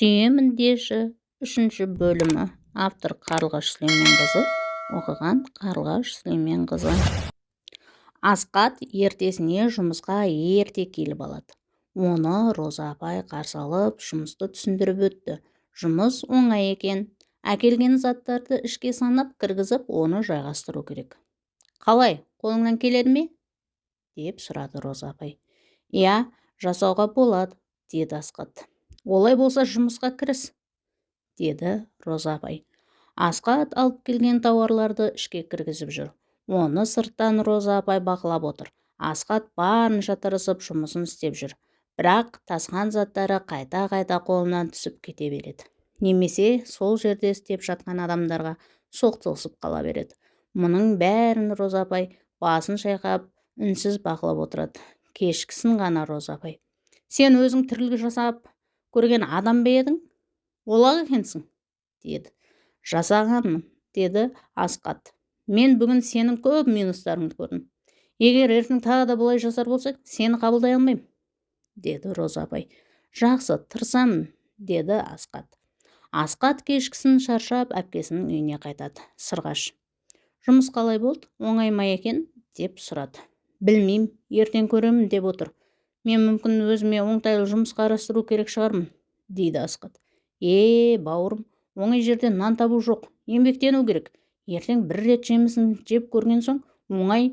сүйемін деші. Үшінші бөлімі. Автор қарлығаш сүлейменқызы. Оқыған қарлығаш сүлейменқызы. Асқат ертесіне жұмысқа ерте келіп алады. Оны роза апай қарсы алып жұмысты түсіндіріп өтті. Жұмыс оңай екен. Әкелген заттарды ішке санап кіргізіп оны жайғастыру керек. Қалай қолыңнан келеді ме? деп сұрады роза апай. Иә жасауға болады деді асқат олай болса жұмысқа кіріс деді роза апай. Асқат алып келген тауарларды ішке кіргізіп жүр. Оны сырттан роза апай бақылап отыр. Асқат барынша тырысып жұмысын істеп жүр. Бірақ тасқан заттары қайта-қайта қолынан түсіп кете береді. Немесе сол жерде істеп жатқан адамдарға соқтығысып қала береді. Мұның бәрін роза апай басын шайқап үнсіз бақылап отырады. Кешкісін ғана роза апай. Сен өзің тірлік жасап көрген адам ба едің? Олақ екенсің деді. Жасағанмын деді асқат. Мен бүгін сенің көп минустарыңды көрдім. Егер ертең тағы да бұлай жасар болсаң сені қабылдай алмаймын деді роза апай жақсы тырысамын деді асқат. Асқат кешкісін шаршап әпкесінің үйіне қайтады. Сырғаш. Жұмыс қалай болды? Оңай ма екен? деп сұрады. Білмеймін ертең көремін деп отыр. Мен мүмкін өзіме оңтайлы жұмыс қарастыру керек шығармын дейді асқат. Е бауырым оңай жерден нан табу жоқ еңбектену керек. Ертең бір рет жемісін жеп көрген соң оңай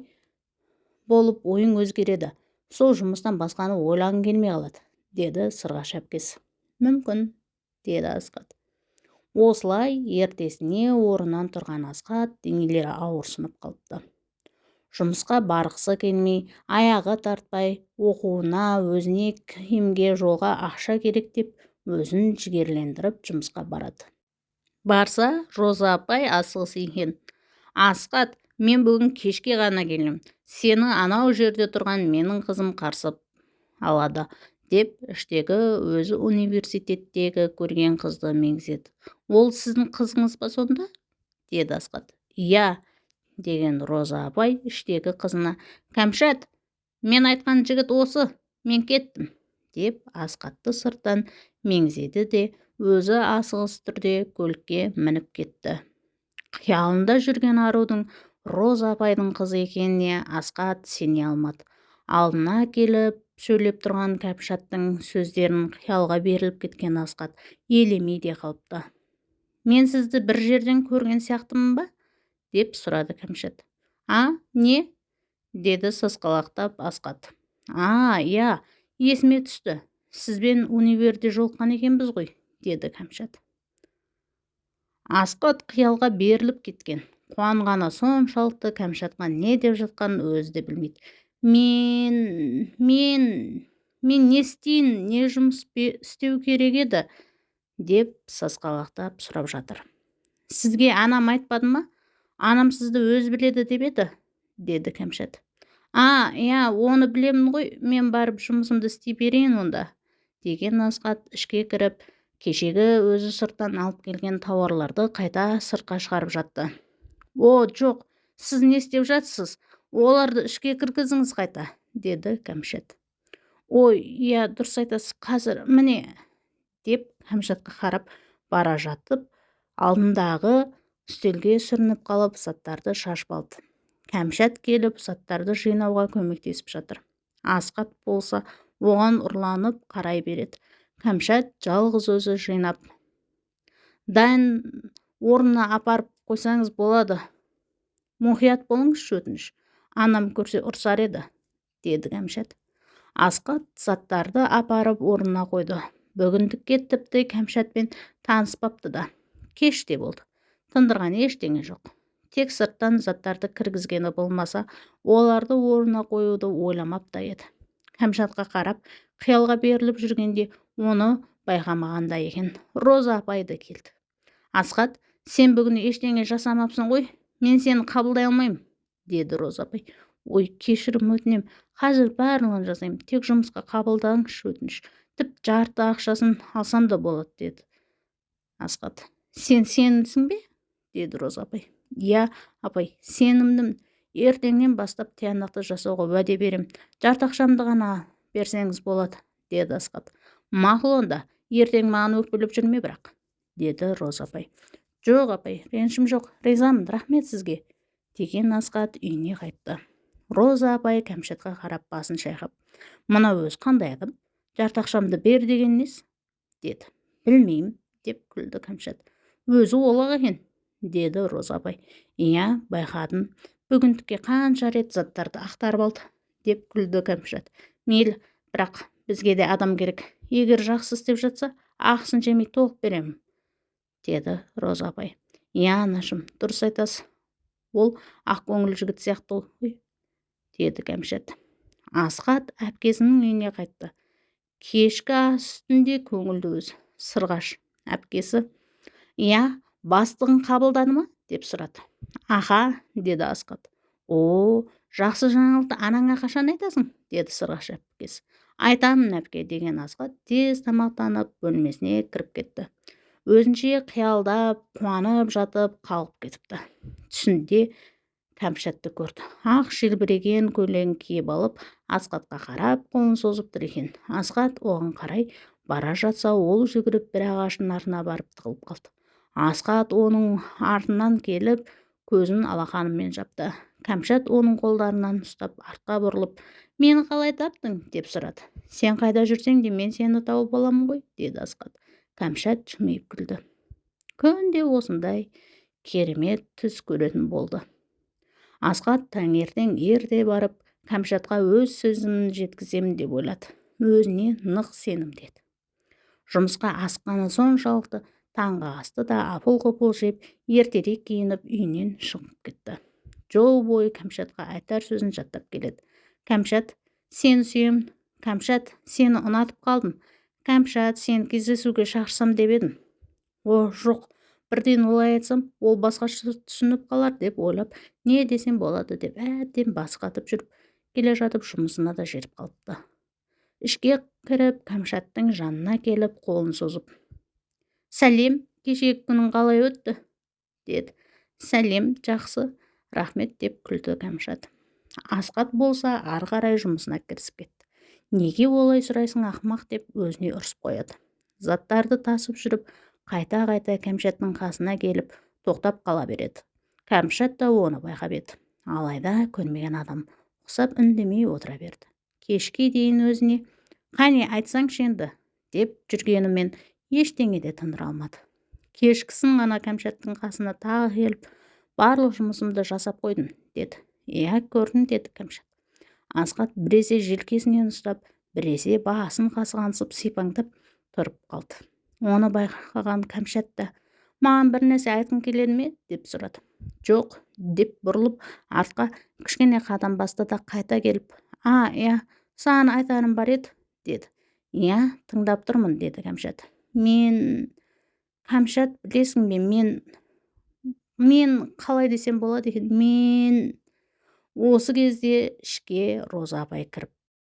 болып ойың өзгереді. Сол жұмыстан басқаны ойлағың келмей қалады деді сырғаш әпкесі мүмкін деді асқат. Осылай ертесіне орнынан тұрған асқат денелері ауырсынып қалыпты. Жұмысқа барғысы келмей аяғы тартпай оқуына өзіне киімге жолға ақша керек деп өзін жігерлендіріп жұмысқа барады. Барса роза апай асығыс екен. Асқат мен бүгін кешке ғана келдім. Сені анау жерде тұрған менің қызым қарсы алады деп іштегі өзі университеттегі көрген қызды меңзеді. Ол сіздің қызыңыз ба сонда? деді асқат иә деген роза апай іштегі қызына кәмшат мен айтқан жігіт осы мен кеттім деп асқатты сырттан меңзеді де өзі асығыс түрде көлікке мініп кетті. Қиялында жүрген арудың роза апайдың қызы екеніне асқат сене алмады. Алдына келіп сөйлеп тұрған кәмшаттың сөздерін қиялға беріліп кеткен асқат елемей де қалыпты. Мен сізді бір жерден көрген сияқтымын ба? Деп сұрады кәмшат. А не деді сасқалақтап асқат. А иә есіме түсті. Сізбен универде жолыққан екенбіз ғой деді кәмшат. Асқат қиялға беріліп кеткен. Қуанғаны соншалықты кәмшатқа не деп жатқанын өзі де білмейді. Мен мен мен не істейін не жұмыс істеу керек еді деп сасқалақтап сұрап жатыр. Сізге анам айтпады ма? Анам сізді өзі біледі деп еді деді кәмшат а иә оны білемін ғой мен барып жұмысымды істей берейін онда деген асқат ішке кіріп кешегі өзі сырттан алып келген тауарларды қайта сыртқа шығарып жатты о жоқ сіз не істеп жатсыз оларды ішке кіргізіңіз қайта деді кәмшат ой иә дұрыс айтасыз қазір міне деп кәмшатқа қарап бара жатып алдындағы үстелге сүрініп қалып заттарды шашып алды. Кәмшат келіп заттарды жинауға көмектесіп жатыр. Асқат болса оған ұрланып қарай береді. Кәмшат жалғыз өзі жинап дайын орнына апарып қойсаңыз болады. Мұқият болыңызшы өтініш. Анам көрсе ұрсар еді деді кәмшат. Асқат заттарды апарып орнына қойды. Бүгіндікке тіпті кәмшатпен таныспапты да. Кеш те болды. Тындырған ештеңе жоқ. Тек сырттан заттарды кіргізгені болмаса оларды орнына қоюды ойламап та еді. Кәмшатқа қарап қиялға беріліп жүргенде оны байқамағандай екен. Роза апай да келді. Асхат сен бүгін ештеңе жасамапсың ғой мен сені қабылдай алмаймын деді роза апай. Ой кешірім өтінем қазір барлығын жасаймын тек жұмысқа қабылдаңызшы өтініш. Тіпті жарты ақшасын алсам да болады деді. Асхат сен сенсің бе? Деді роза апай. Иә апай сенімдімін. Ертеңнен бастап тиянақты жасауға уәде беремін жарты ақшамды ғана берсеңіз болады деді асхат. Мақұл онда ертең маған өкпелеп жүрме бірақ деді роза апай. Жоқ апай ренішім жоқ. Ризамын рахмет сізге деген асқат үйіне қайтты. Роза апай кәмшатқа қарап басын шайқап. Мына өзі қандай адам? Жарты ақшамды бер деген несі деді. Білмеймін деп күлді кәмшат. Өзі олақ екен деді роза апай иә байқадым. Бүгіндікке қанша рет заттарды ақтарып алды деп күлді кәмшат. Мейлі бірақ бізге де адам керек. Егер жақсы істеп жатса ақысын жемей толық беремін деді роза апай иә анашым дұрыс айтасыз. Ол ақкөңіл жігіт сияқты ғой деді кәмшат. Асқат әпкесінің үйіне қайтты. Кешкі ас үстінде көңілді өзі сырғаш әпкесі. Иә бастығың қабылдады ма? деп сұрады. Аха деді асқат о жақсы жаңалықты анаңа қашан айтасың? деді сырғаш әпкесі айтамын әпке деген асқат тез тамақтанып бөлмесіне кіріп кетті. Өзінше қиялдап қуанып жатып қалғып кетіпті. Түсінде кәмшатты көрді. Ақ желбіреген көйлегін киіп алып асқатқа қарап қолын созып тұр екен. Асқат оған қарай бара жатса ол жүгіріп бір ағаштың артына барып тығылып қалды. Асқат оның артынан келіп көзін алақанымен жапты. Кәмшат оның қолдарынан ұстап артқа бұрылып мені қалай таптың? деп сұрады. Сен қайда жүрсең де мен сені тауып аламын ғой? деді асқат кәмшат жымиып күлді. Күнде осындай керемет түс көретін болды. Асқат таңертең ерте барып кәмшатқа өз сөзін жеткіземін деп ойлады. Өзіне нық сенімдеді. Жұмысқа асыққаны соншалықты таңғы асты да апыл-ғұпыл жеп ертерек киініп үйінен шығып кетті. Жол бойы кәмшатқа айтар сөзін жаттап келеді. Кәмшат сені сүйемін кәмшат сені ұнатып қалдым. Кәмшат сені кездесуге шақырсам деп едім о жоқ. Бірден олай айтсам ол басқаша түсініп қалар деп ойлап не десем болады? деп әбден басы қатып жүріп келе жатып жұмысына да жетіп қалыпты. Ішке кіріп кәмшаттың жанына келіп қолын созып сәлем кешегі күнің қалай өтті? деді. Сәлем жақсы рахмет деп күлді кәмшат. Асқат болса ары қарай жұмысына кірісіп кетті. Неге олай сұрайсың ақымақ деп өзіне ұрсып қояды. Заттарды тасып жүріп қайта-қайта кәмшаттың қасына келіп тоқтап қала береді. Кәмшат та оны байқап еді. Алайда көрмеген адам ұқсап үндемей отыра берді. Кешке дейін өзіне қане айтсаңшы енді деп жүргенімен ештеңе де тындыра алмады. Кешкісін ғана кәмшаттың қасына тағы келіп барлық жұмысымды жасап қойдым деді. Иә көрдім деді кәмшат. Асқат біресе желкесінен ұстап біресе басын қасғансып сипаңдап тұрып қалды. Оны байқаған кәмшат та маған бір нәрсе айтқың келеді ме? деп сұрады. Жоқ деп бұрылып артқа кішкене қадам басты да қайта келіп а иә саған айтарым бар еді деді. Иә тыңдап тұрмын деді кәмшат. Мен кәмшат білесің бе? мен мен қалай десем болады екен? мен осы кезде ішке роза апай кіріп